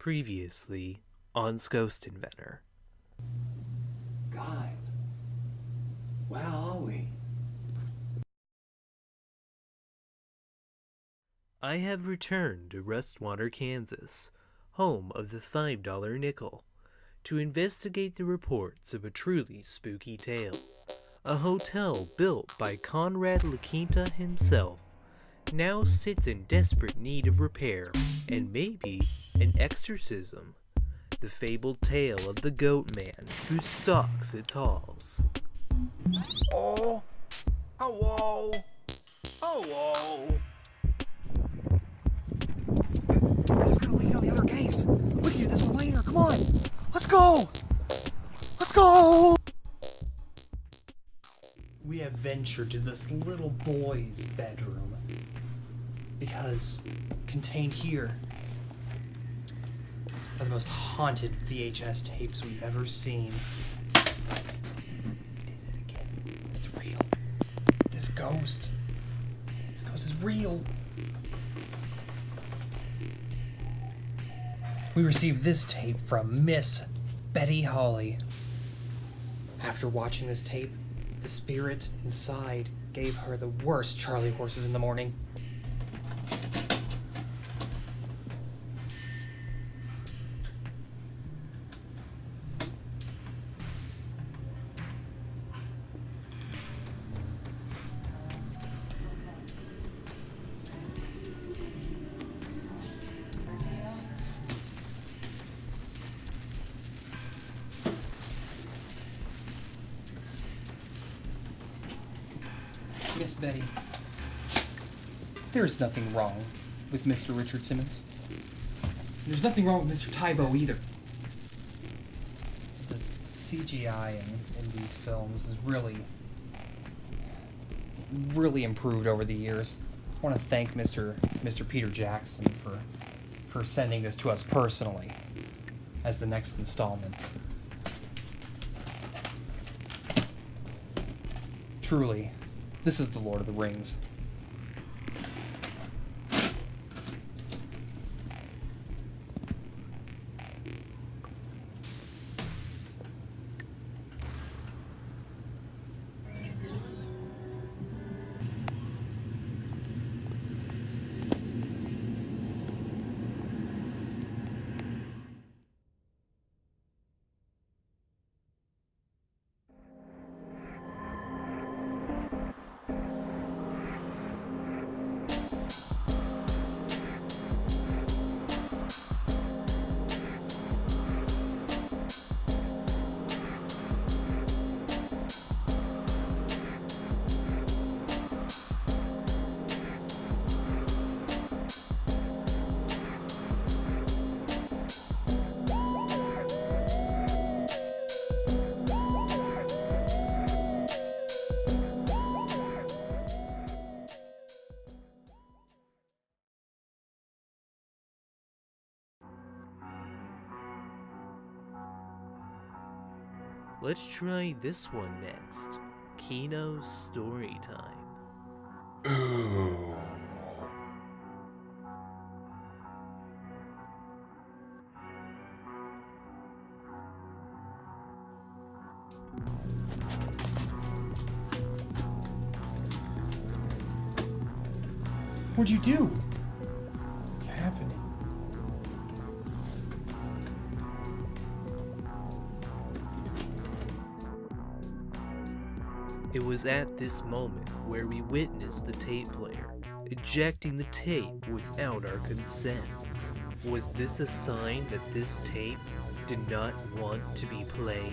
Previously on Ghost Inventor. Guys, where are we? I have returned to Rustwater, Kansas, home of the $5 nickel, to investigate the reports of a truly spooky tale. A hotel built by Conrad LaQuinta himself now sits in desperate need of repair and maybe an exorcism. The fabled tale of the goat man who stalks its halls. Oh, hello, hello. I just gotta lead on the other case. We can do this one later. Come on. Let's go. Let's go. We have ventured to this little boy's bedroom because contained here are the most haunted VHS tapes we've ever seen. Did it again. It's real. This ghost. This ghost is real. We received this tape from Miss Betty Holly. After watching this tape, the spirit inside gave her the worst Charlie horses in the morning. Betty, there is nothing wrong with Mr. Richard Simmons. There's nothing wrong with Mr. Tae Bo either. The CGI in, in these films is really, really improved over the years. I want to thank Mr. Mr. Peter Jackson for for sending this to us personally as the next installment. Truly, this is the Lord of the Rings. Let's try this one next. Kino's story time. What'd you do? It was at this moment where we witnessed the tape player ejecting the tape without our consent. Was this a sign that this tape did not want to be played?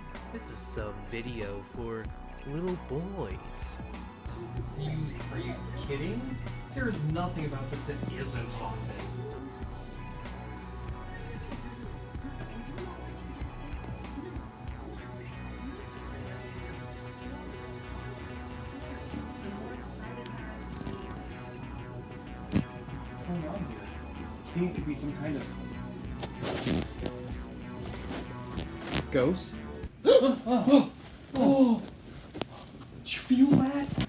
This is some video for little boys. Are you, are you kidding? There's nothing about this that isn't haunted. What's going on here? I think it could be some kind of ghost. Oh, did you feel that?